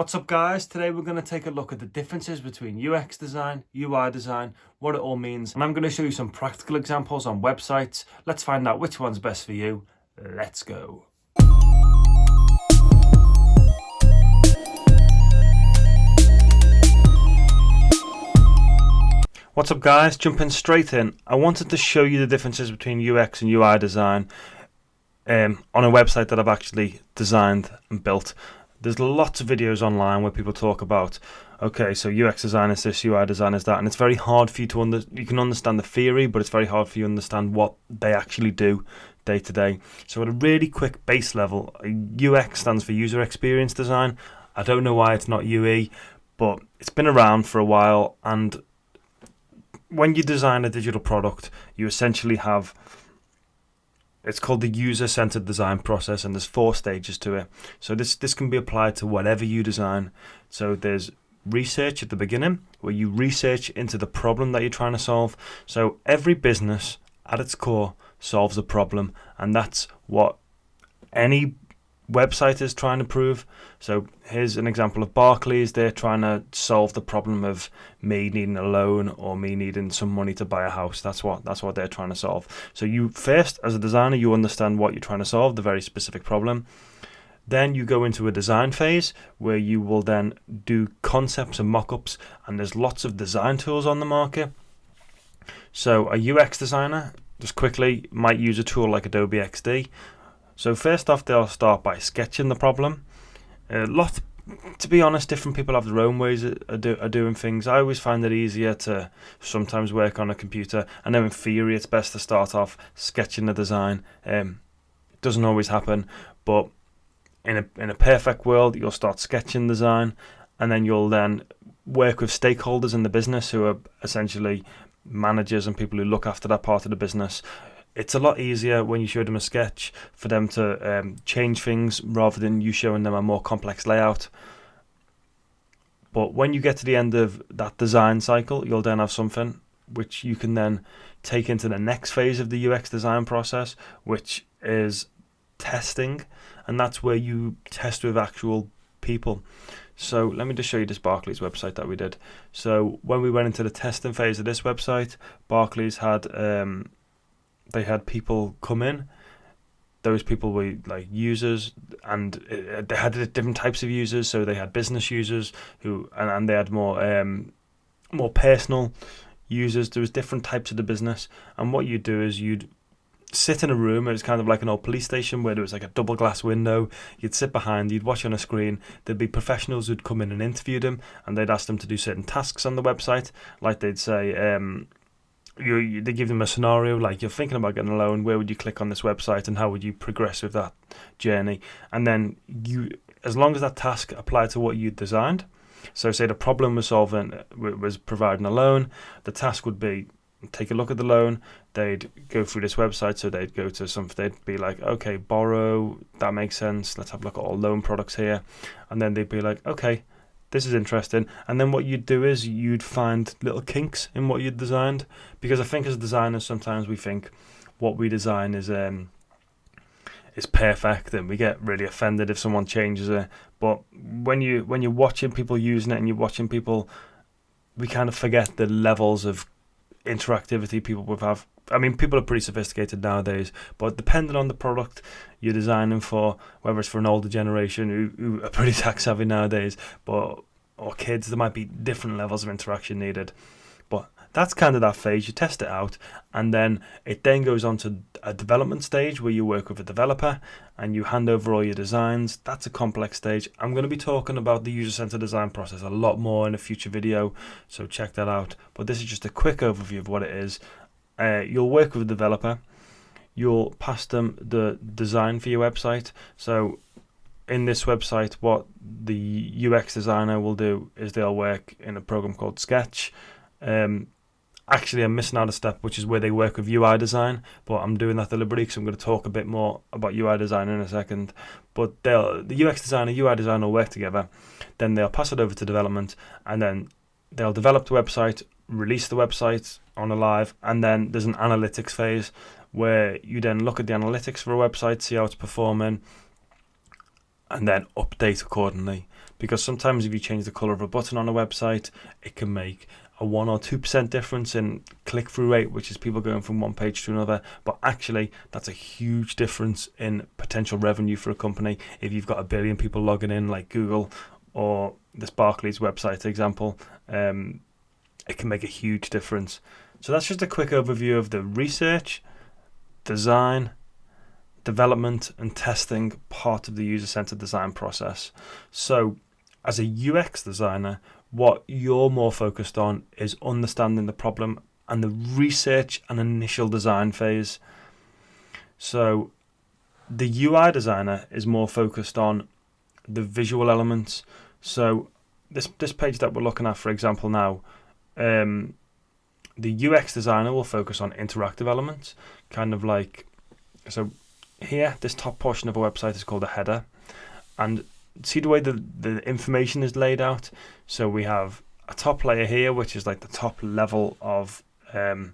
What's up guys? Today we're going to take a look at the differences between UX design, UI design, what it all means, and I'm going to show you some practical examples on websites. Let's find out which one's best for you. Let's go. What's up guys? Jumping straight in, I wanted to show you the differences between UX and UI design um, on a website that I've actually designed and built. There's lots of videos online where people talk about, okay, so UX design is this, UI design is that, and it's very hard for you to under. You can understand the theory, but it's very hard for you to understand what they actually do day to day. So at a really quick base level, UX stands for user experience design. I don't know why it's not UE, but it's been around for a while, and when you design a digital product, you essentially have it's called the user-centered design process and there's four stages to it. So this this can be applied to whatever you design. So there's research at the beginning where you research into the problem that you're trying to solve. So every business at its core solves a problem and that's what any website is trying to prove. So here's an example of Barclays. They're trying to solve the problem of me needing a loan or me needing some money to buy a house. That's what that's what they're trying to solve. So you first, as a designer, you understand what you're trying to solve, the very specific problem. Then you go into a design phase where you will then do concepts and mock-ups, and there's lots of design tools on the market. So a UX designer, just quickly, might use a tool like Adobe XD so first off, they'll start by sketching the problem. A lot, to be honest, different people have their own ways of, of doing things. I always find it easier to sometimes work on a computer. I know in theory it's best to start off sketching the design. Um, it doesn't always happen, but in a in a perfect world, you'll start sketching design, and then you'll then work with stakeholders in the business who are essentially managers and people who look after that part of the business it's a lot easier when you show them a sketch for them to um, change things rather than you showing them a more complex layout. But when you get to the end of that design cycle, you'll then have something which you can then take into the next phase of the UX design process, which is testing, and that's where you test with actual people. So let me just show you this Barclays website that we did. So when we went into the testing phase of this website, Barclays had um, they had people come in. Those people were like users, and uh, they had different types of users. So they had business users who, and, and they had more um, more personal users. There was different types of the business, and what you'd do is you'd sit in a room. It was kind of like an old police station where there was like a double glass window. You'd sit behind, you'd watch on a screen. There'd be professionals who'd come in and interview them, and they'd ask them to do certain tasks on the website. Like they'd say, um, you, you, they give them a scenario like you're thinking about getting a loan where would you click on this website and how would you progress with that journey? And then you as long as that task applied to what you designed so say the problem was solving was providing a loan the task would be take a look at the loan they'd go through this website so they'd go to some they'd be like okay borrow that makes sense let's have a look at all loan products here. And then they'd be like okay this is interesting. And then what you'd do is you'd find little kinks in what you'd designed. Because I think as designers, sometimes we think what we design is um, is perfect, and we get really offended if someone changes it. But when you when you're watching people using it and you're watching people, we kind of forget the levels of interactivity people would have. I mean, people are pretty sophisticated nowadays, but depending on the product you're designing for, whether it's for an older generation who, who are pretty tech savvy nowadays, but or kids, there might be different levels of interaction needed. But that's kind of that phase. You test it out, and then it then goes on to a development stage where you work with a developer and you hand over all your designs. That's a complex stage. I'm going to be talking about the user centered design process a lot more in a future video, so check that out. But this is just a quick overview of what it is. Uh, you'll work with a developer. You'll pass them the design for your website. So in this website, what the UX designer will do is they'll work in a program called Sketch. Um, actually I'm missing out a step, which is where they work with UI design. But I'm doing that deliberately because I'm going to talk a bit more about UI design in a second. But they'll the UX designer, UI designer will work together. Then they'll pass it over to development, and then they'll develop the website, release the website on a live, and then there's an analytics phase where you then look at the analytics for a website, see how it's performing, and then update accordingly. because sometimes if you change the color of a button on a website, it can make a 1 or 2% difference in click through rate, which is people going from one page to another. But actually, that's a huge difference in potential revenue for a company. If you've got a billion people logging in, like Google or this Barclays website example, um, it can make a huge difference. So that's just a quick overview of the research, design, development, and testing part of the user centered design process. So, as a UX designer, what you're more focused on is understanding the problem and the research and initial design phase. So, the UI designer is more focused on the visual elements. So, this this page that we're looking at, for example, now, um, the UX designer will focus on interactive elements, kind of like so. Here, this top portion of a website is called a header, and see the way the, the information is laid out. So we have a top layer here, which is like the top level of um,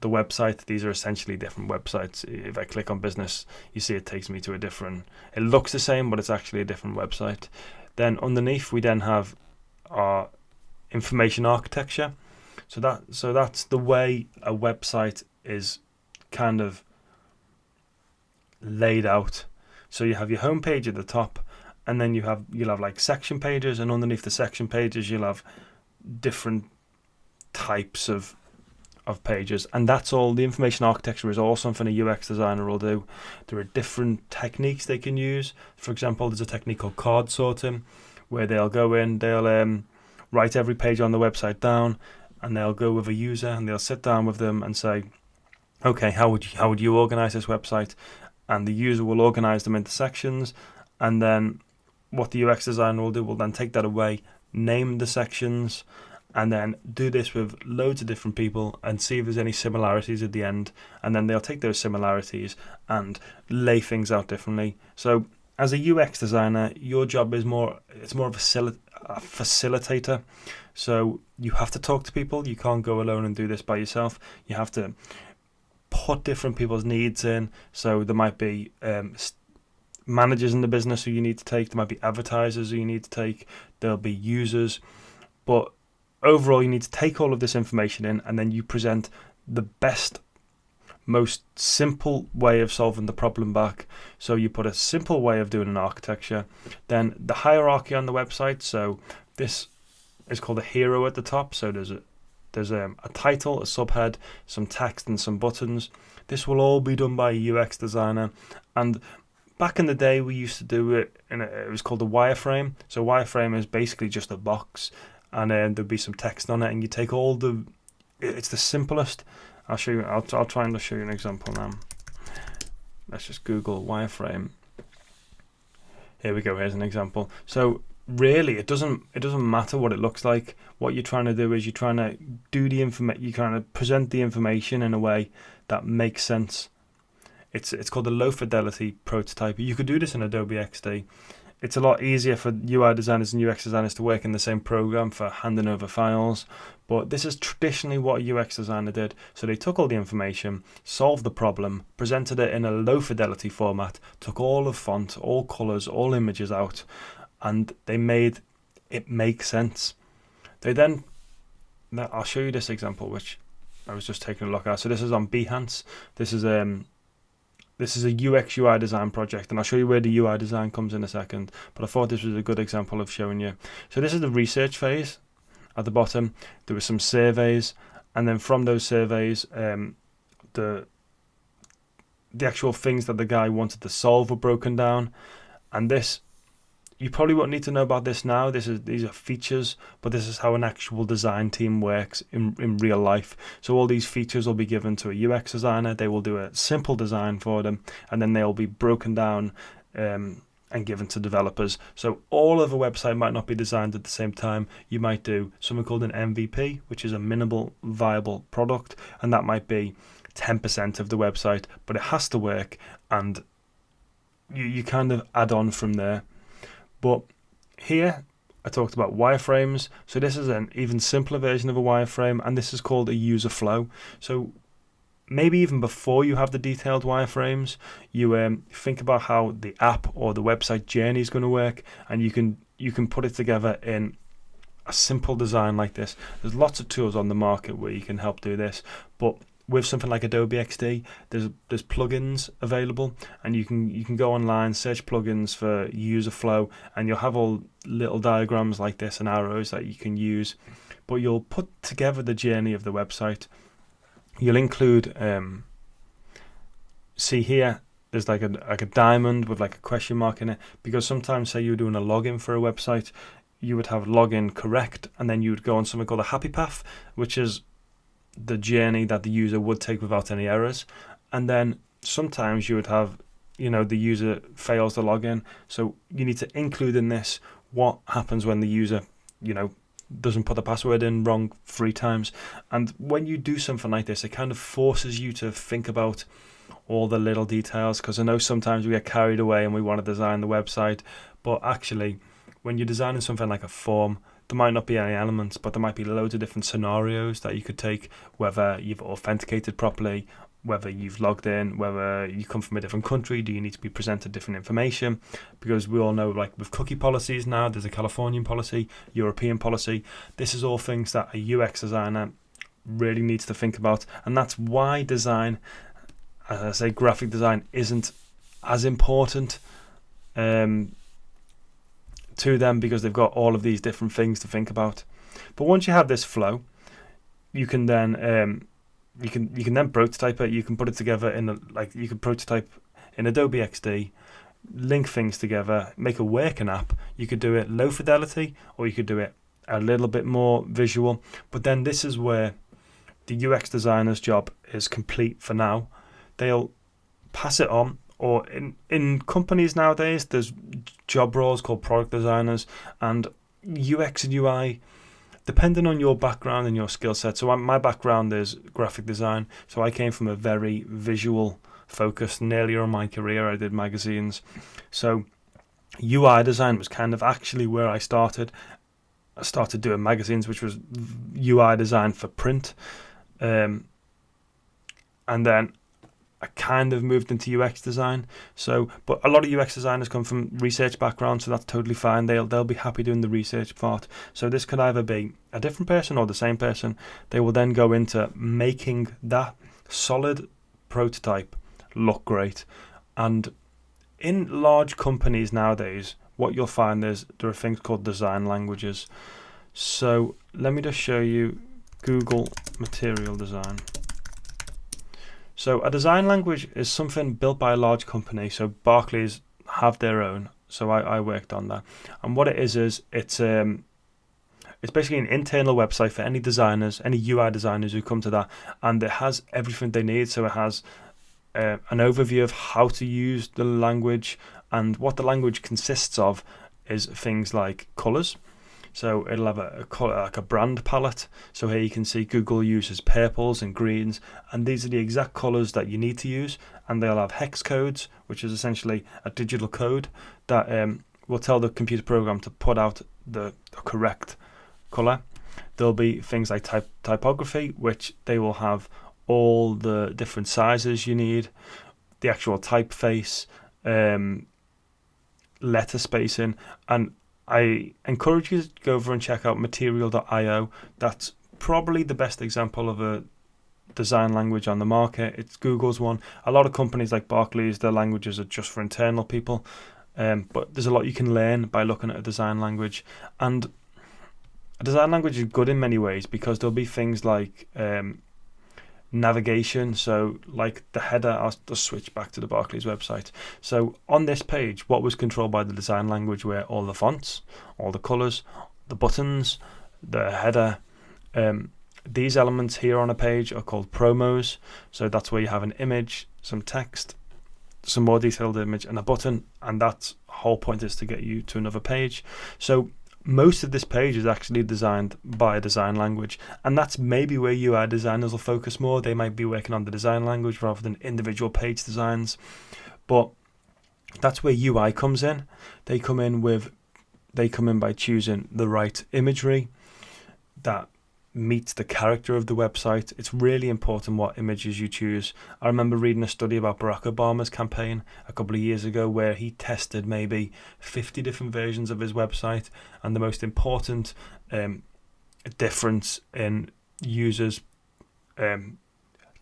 the website. These are essentially different websites. If I click on business, you see it takes me to a different. It looks the same, but it's actually a different website. Then underneath, we then have our information architecture. So that so that's the way a website is kind of laid out. So you have your home page at the top, and then you have you'll have like section pages and underneath the section pages you'll have different types of of pages and that's all the information architecture is all something a UX designer will do there are different techniques they can use for example there's a technique called card sorting where they'll go in they'll um, write every page on the website down and they'll go with a user and they'll sit down with them and say okay how would you, how would you organize this website and the user will organize them into sections and then what the UX designer will do will then take that away, name the sections, and then do this with loads of different people and see if there's any similarities at the end. And then they'll take those similarities and lay things out differently. So as a UX designer, your job is more it's more of a, a facilitator. So you have to talk to people. You can't go alone and do this by yourself. You have to put different people's needs in. So there might be um, managers in the business who you need to take. There might be advertisers who you need to take. There'll be users, but overall, you need to take all of this information in, and then you present the best, most simple way of solving the problem back. So you put a simple way of doing an architecture, then the hierarchy on the website. So this is called a hero at the top. So there's a there's a, a title, a subhead, some text, and some buttons. This will all be done by a UX designer, and back in the day we used to do it in a, it was called a wireframe so wireframe is basically just a box and then there'd be some text on it and you take all the it's the simplest I'll show you I'll, I'll try and show you an example now. Let's just google wireframe. Here we go here's an example. So really it doesn't it doesn't matter what it looks like. What you're trying to do is you're trying to do the information you're trying to present the information in a way that makes sense. It's it's called a low fidelity prototype. You could do this in Adobe XD. It's a lot easier for UI designers and UX designers to work in the same program for handing over files. But this is traditionally what a UX designer did. So they took all the information, solved the problem, presented it in a low fidelity format, took all of font, all colors, all images out, and they made it make sense. They then, I'll show you this example, which I was just taking a look at. So this is on Behance. This is um, this is a UX UI design project, and I'll show you where the UI design comes in a second. But I thought this was a good example of showing you. So this is the research phase. At the bottom, there were some surveys, and then from those surveys, um, the the actual things that the guy wanted to solve were broken down, and this you probably won't need to know about this now. This is these are features, but this is how an actual design team works in in real life. So all these features will be given to a UX designer. They will do a simple design for them, and then they'll be broken down. Um, and given to developers. So all of a website might not be designed at the same time. You might do something called an MVP, which is a minimal viable product, and that might be 10% of the website, but it has to work and you, you kind of add on from there. But here I talked about wireframes. So this is an even simpler version of a wireframe and this is called a user flow. So maybe even before you have the detailed wireframes, you um, think about how the app or the website journey is going to work and you can you can put it together in a simple design like this. There's lots of tools on the market where you can help do this, but with something like Adobe XD, there's there's plugins available, and you can you can go online, search plugins for user flow, and you'll have all little diagrams like this and arrows that you can use. But you'll put together the journey of the website. You'll include, um, see here, there's like a like a diamond with like a question mark in it because sometimes say you're doing a login for a website, you would have login correct, and then you would go on something called a happy path, which is the journey that the user would take without any errors. And then sometimes you would have, you know, the user fails the login. So you need to include in this what happens when the user, you know, doesn't put the password in wrong three times. And when you do something like this, it kind of forces you to think about all the little details because I know sometimes we get carried away and we want to design the website, but actually, when you're designing something like a form, there might not be any elements, but there might be loads of different scenarios that you could take, whether you've authenticated properly, whether you've logged in, whether you come from a different country, do you need to be presented different information? Because we all know, like with cookie policies now, there's a Californian policy, European policy. This is all things that a UX designer really needs to think about, and that's why design, as I say, graphic design isn't as important um, to them because they've got all of these different things to think about. But once you have this flow, you can then um, you can you can then prototype it. You can put it together in a, like you can prototype in Adobe XD, link things together, make a working app. You could do it low fidelity, or you could do it a little bit more visual. But then this is where the UX designer's job is complete for now. They'll pass it on or in in companies nowadays there's job roles called product designers and UX and UI depending on your background and your skill set. So my background is graphic design. So I came from a very visual focused and earlier in my career I did magazines. So UI design was kind of actually where I started. I started doing magazines which was UI design for print. Um, and then I kind of moved into UX design. So, but a lot of UX designers come from research backgrounds, so that's totally fine. They'll they'll be happy doing the research part. So this could either be a different person or the same person. They will then go into making that solid prototype look great. And in large companies nowadays, what you'll find is there are things called design languages. So let me just show you Google Material Design. So a design language is something built by a large company. So Barclays have their own. So I, I worked on that. And what it is is it's um it's basically an internal website for any designers, any UI designers who come to that, and it has everything they need. So it has uh, an overview of how to use the language, and what the language consists of is things like colors. So it'll have a, a color, like a brand palette. So here you can see Google uses purples and greens, and these are the exact colors that you need to use. And they'll have hex codes, which is essentially a digital code that um, will tell the computer program to put out the, the correct color. There'll be things like type typography, which they will have all the different sizes you need, the actual typeface, um, letter spacing, and I encourage you to go over and check out material.io. That's probably the best example of a design language on the market. It's Google's one. A lot of companies like Barclays, their languages are just for internal people. Um, but there's a lot you can learn by looking at a design language. And a design language is good in many ways because there'll be things like um, navigation. So, like the header, I'll just switch back to the Barclays website. So, on this page, what was controlled by the design language were all the fonts, all the colors, the buttons, the header. Um, these elements here on a page are called promos. So, that's where you have an image, some text, some more detailed image, and a button. And that whole point is to get you to another page. So, most of this page is actually designed by a design language, and that's maybe where UI designers will focus more. They might be working on the design language rather than individual page designs, but that's where UI comes in. They come in with they come in by choosing the right imagery that meets the character of the website. It's really important what images you choose. I remember reading a study about Barack Obama's campaign a couple of years ago where he tested maybe 50 different versions of his website, and the most important um, difference in users um,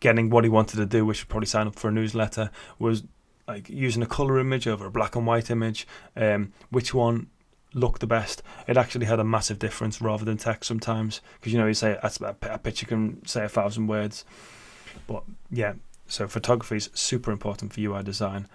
getting what he wanted to do, which would probably sign up for a newsletter, was like using a color image over a black and white image. Um, which one look the best. It actually had a massive difference rather than text sometimes because you know you say a picture can say a thousand words, but yeah. So photography is super important for UI design.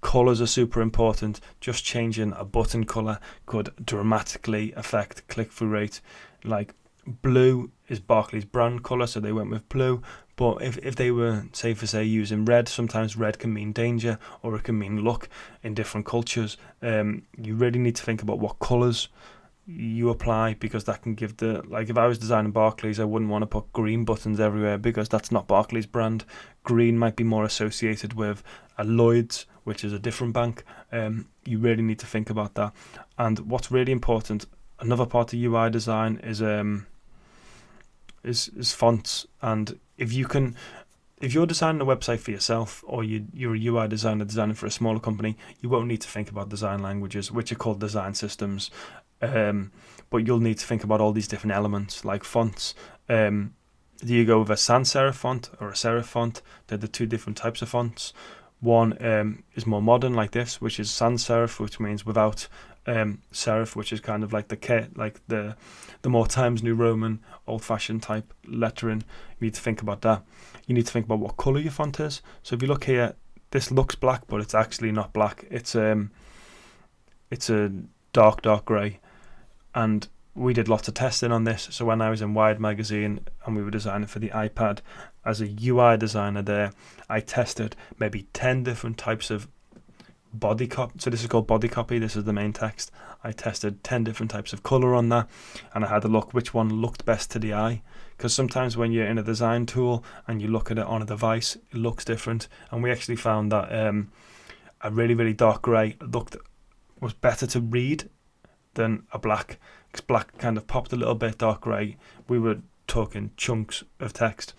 Colors are super important. Just changing a button color could dramatically affect click through rate. Like blue is Barclays brand color, so they went with blue. But if, if they were, say, for say, using red, sometimes red can mean danger or it can mean luck in different cultures. Um, you really need to think about what colours you apply because that can give the like if I was designing Barclays I wouldn't want to put green buttons everywhere because that's not Barclays brand green might be more associated with a Lloyd's which is a different bank um, you really need to think about that and what's really important another part of UI design is um is is fonts and if you can if you're designing a website for yourself or you, you're a UI designer designing for a smaller company, you won't need to think about design languages, which are called design systems. Um, but you'll need to think about all these different elements like fonts. Um, do you go with a sans serif font or a serif font? They're the two different types of fonts. One um, is more modern, like this, which is sans serif, which means without um, serif, which is kind of like the K, like the the more Times New Roman, old-fashioned type lettering. You need to think about that. You need to think about what color your font is. So if you look here, this looks black, but it's actually not black. It's um, it's a dark, dark grey, and we did lots of testing on this. So when I was in Wired magazine and we were designing for the iPad, as a UI designer there, I tested maybe ten different types of body copy. So this is called body copy. This is the main text. I tested 10 different types of color on that and I had to look which one looked best to the eye. Because sometimes when you're in a design tool and you look at it on a device, it looks different. And we actually found that um, a really, really dark grey looked was better to read than a black. Because black kind of popped a little bit, dark grey. We were talking chunks of text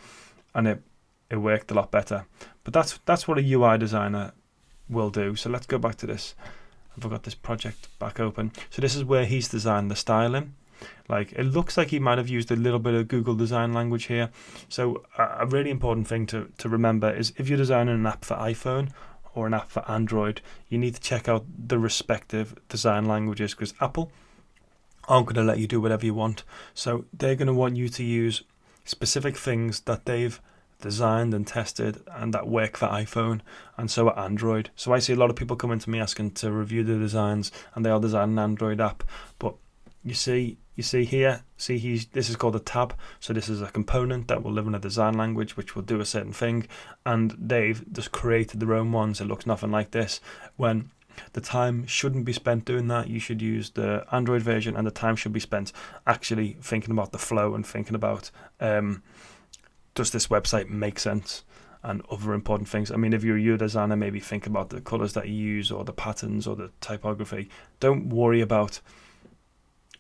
and it, it worked a lot better. But that's that's what a UI designer will do. So let's go back to this. I've got this project back open. So this is where he's designed the styling. Like it looks like he might have used a little bit of Google design language here. So a really important thing to, to remember is if you're designing an app for iPhone or an app for Android, you need to check out the respective design languages because Apple aren't going to let you do whatever you want. So they're going to want you to use specific things that they've designed and tested and that work for iPhone and so are Android. So I see a lot of people coming to me asking to review the designs and they all design an Android app. But you see you see here, see he's this is called a tab. So this is a component that will live in a design language which will do a certain thing. And they've just created their own ones. It looks nothing like this. When the time shouldn't be spent doing that. You should use the Android version, and the time should be spent actually thinking about the flow and thinking about um, does this website make sense? And other important things. I mean, if you're a UI designer, maybe think about the colors that you use or the patterns or the typography. Don't worry about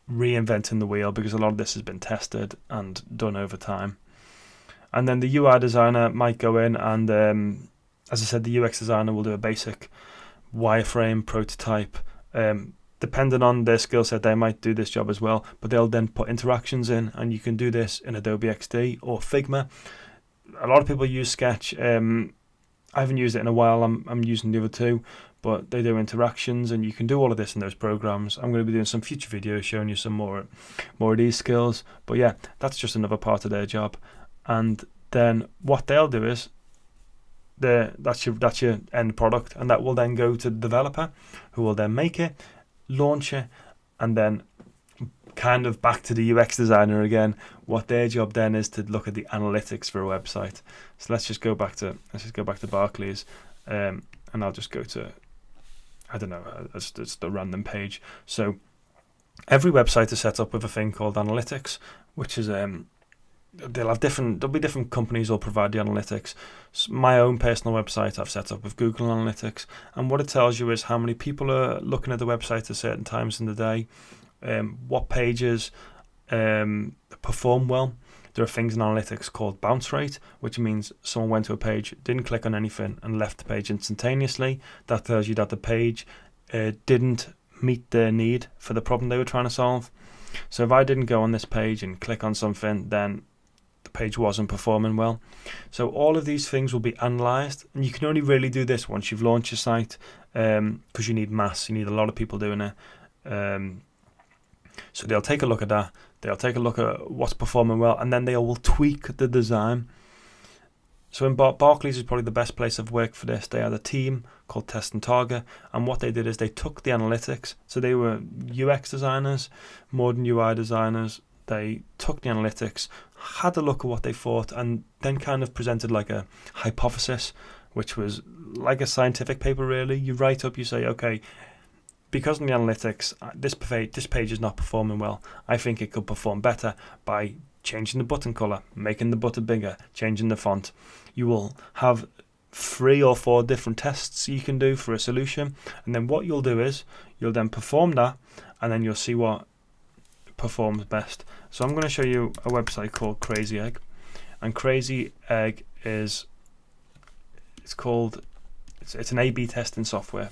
reinventing the wheel because a lot of this has been tested and done over time. And then the UI designer might go in and, um, as I said, the UX designer will do a basic wireframe prototype. Um, depending on their skill set, they might do this job as well, but they'll then put interactions in, and you can do this in Adobe XD or Figma. A lot of people use Sketch. Um, I haven't used it in a while. I'm I'm using the other two, but they do interactions, and you can do all of this in those programs. I'm going to be doing some future videos showing you some more more of these skills. But yeah, that's just another part of their job. And then what they'll do is the that's your that's your end product, and that will then go to the developer, who will then make it launch it, and then kind of back to the UX designer again. What their job then is to look at the analytics for a website. So let's just go back to let's just go back to Barclays, um, and I'll just go to I don't know, uh, it's, it's the random page. So every website is set up with a thing called analytics, which is um, they'll have different there'll be different companies will provide the analytics my own personal website i've set up with google analytics and what it tells you is how many people are looking at the website at certain times in the day um, what pages um, perform well there are things in analytics called bounce rate, which means someone went to a page, didn't click on anything, and left the page instantaneously. That tells you that the page uh, didn't meet their need for the problem they were trying to solve. So if I didn't go on this page and click on something, then the page wasn't performing well. So all of these things will be analyzed, and you can only really do this once you've launched your site because um, you need mass, you need a lot of people doing it. Um, so they'll take a look at that, they'll take a look at what's performing well, and then they will tweak the design. So in Bar- Barclays is probably the best place I've worked for this. They had a team called Test and Target, and what they did is they took the analytics. So they were UX designers, modern UI designers. They took the analytics, had a look at what they thought, and then kind of presented like a hypothesis, which was like a scientific paper. Really, you write up, you say, okay, because in the analytics, uh, this page, this page is not performing well. I think it could perform better by changing the button color, making the button bigger, changing the font. You will have three or four different tests you can do for a solution, and then what you'll do is you'll then perform that, and then you'll see what performs best. So I'm going to show you a website called Crazy Egg, and Crazy Egg is it's called it's, it's an A/B testing software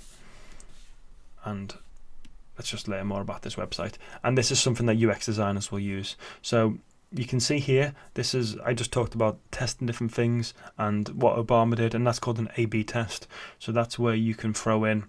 and let's just learn more about this website. And this is something that UX designers will use. So you can see here, this is, I just talked about testing different things and what Obama did, and that's called an A-B test. So that's where you can throw in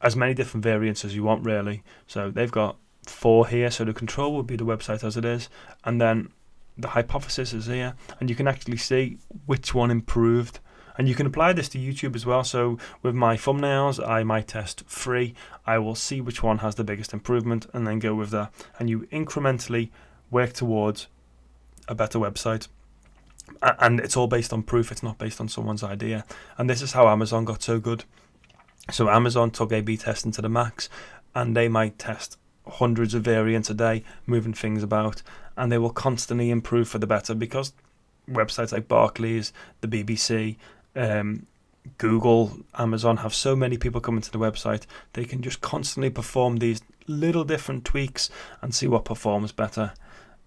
as many different variants as you want, really. So they've got four here, so the control will be the website as it is, and then the hypothesis is here, and you can actually see which one improved and you can apply this to YouTube as well. So with my thumbnails, I might test three. I will see which one has the biggest improvement and then go with that. And you incrementally work towards a better website. And it's all based on proof, it's not based on someone's idea. And this is how Amazon got so good. So Amazon took A B testing to the max, and they might test hundreds of variants a day, moving things about, and they will constantly improve for the better because websites like Barclays, the BBC, um, Google, Amazon have so many people coming to the website, they can just constantly perform these little different tweaks and see what performs better.